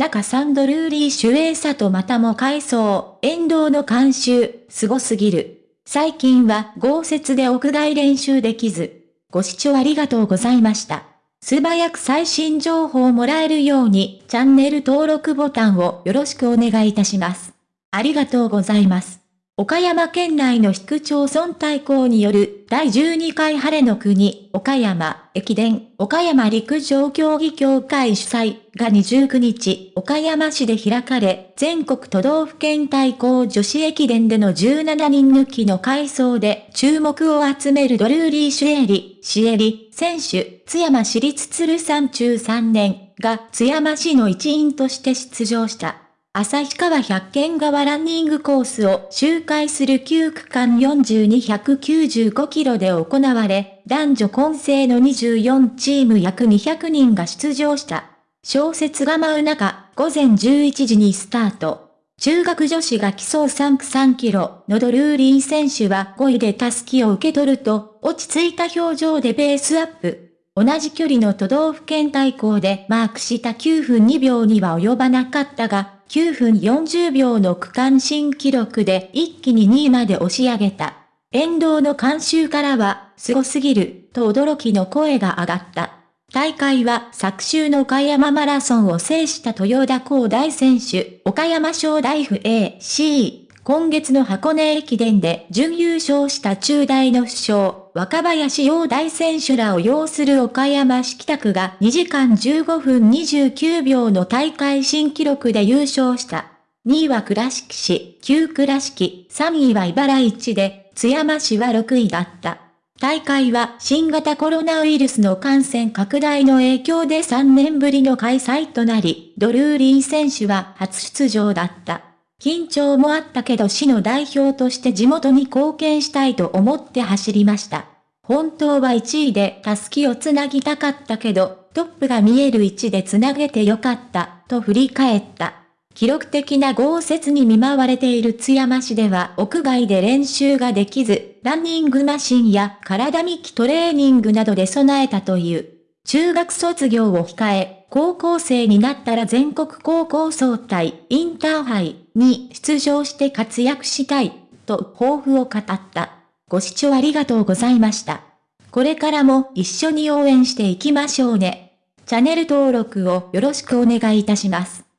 中サンドルーリー主演さとまたも回想、沿道の監修、すすぎる。最近は豪雪で屋外練習できず。ご視聴ありがとうございました。素早く最新情報をもらえるように、チャンネル登録ボタンをよろしくお願いいたします。ありがとうございます。岡山県内の市区町村対抗による第12回晴れの国岡山駅伝岡山陸上競技協会主催が29日岡山市で開かれ全国都道府県対抗女子駅伝での17人抜きの回走で注目を集めるドルーリー・シュエリ、シエリ選手津山市立鶴山中3年が津山市の一員として出場した。旭川百軒川ランニングコースを周回する9区間4295キロで行われ、男女混成の24チーム約200人が出場した。小説が舞う中、午前11時にスタート。中学女子が競う3区3キロのドルーリー選手は5位でタスキを受け取ると、落ち着いた表情でベースアップ。同じ距離の都道府県対抗でマークした9分2秒には及ばなかったが、9分40秒の区間新記録で一気に2位まで押し上げた。沿道の観衆からは、凄すぎる、と驚きの声が上がった。大会は昨週の岡山マラソンを制した豊田光大選手、岡山省大府 AC、今月の箱根駅伝で準優勝した中大の首相、若林洋大選手らを擁する岡山市北区が2時間15分29秒の大会新記録で優勝した。2位は倉敷市、旧倉敷、3位は茨市で、津山市は6位だった。大会は新型コロナウイルスの感染拡大の影響で3年ぶりの開催となり、ドルーリー選手は初出場だった。緊張もあったけど市の代表として地元に貢献したいと思って走りました。本当は1位でタスキをつなぎたかったけど、トップが見える位置でつなげてよかった、と振り返った。記録的な豪雪に見舞われている津山市では屋外で練習ができず、ランニングマシンや体幹トレーニングなどで備えたという。中学卒業を控え、高校生になったら全国高校総体、インターハイに出場して活躍したい、と抱負を語った。ご視聴ありがとうございました。これからも一緒に応援していきましょうね。チャンネル登録をよろしくお願いいたします。